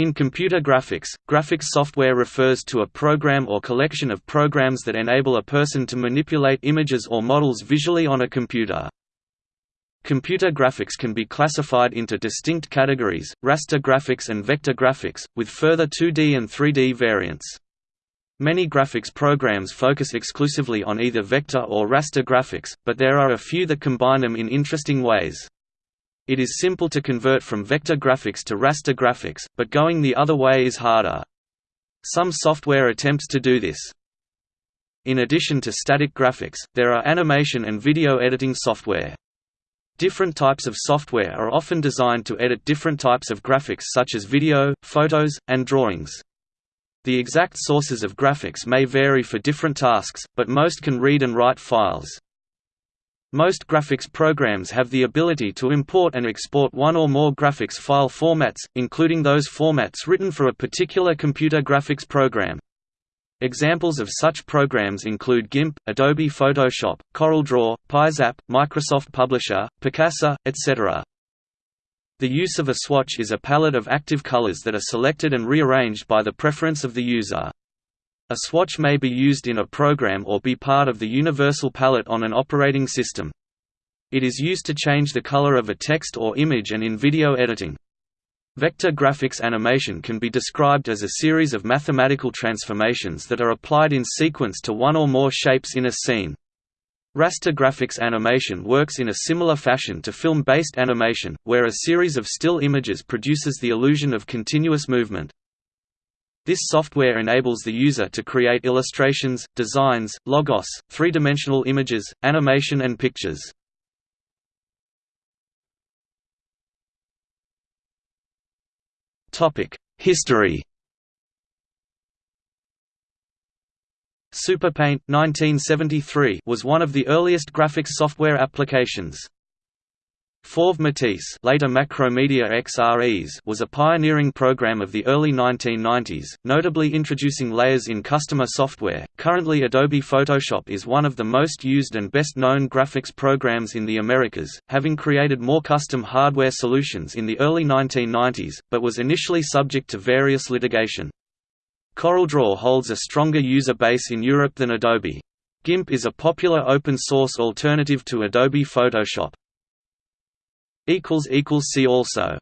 In computer graphics, graphics software refers to a program or collection of programs that enable a person to manipulate images or models visually on a computer. Computer graphics can be classified into distinct categories, raster graphics and vector graphics, with further 2D and 3D variants. Many graphics programs focus exclusively on either vector or raster graphics, but there are a few that combine them in interesting ways. It is simple to convert from vector graphics to raster graphics, but going the other way is harder. Some software attempts to do this. In addition to static graphics, there are animation and video editing software. Different types of software are often designed to edit different types of graphics such as video, photos, and drawings. The exact sources of graphics may vary for different tasks, but most can read and write files. Most graphics programs have the ability to import and export one or more graphics file formats, including those formats written for a particular computer graphics program. Examples of such programs include GIMP, Adobe Photoshop, CorelDRAW, PiZap, Microsoft Publisher, Picasa, etc. The use of a swatch is a palette of active colors that are selected and rearranged by the preference of the user. A swatch may be used in a program or be part of the universal palette on an operating system. It is used to change the color of a text or image and in video editing. Vector graphics animation can be described as a series of mathematical transformations that are applied in sequence to one or more shapes in a scene. Raster graphics animation works in a similar fashion to film-based animation, where a series of still images produces the illusion of continuous movement. This software enables the user to create illustrations, designs, logos, three-dimensional images, animation and pictures. History Superpaint 1973 was one of the earliest graphics software applications. Fauve Matisse later Macromedia xRes was a pioneering program of the early 1990s, notably introducing layers in customer software. Currently Adobe Photoshop is one of the most used and best known graphics programs in the Americas, having created more custom hardware solutions in the early 1990s, but was initially subject to various litigation. CorelDRAW holds a stronger user base in Europe than Adobe. GIMP is a popular open-source alternative to Adobe Photoshop. See also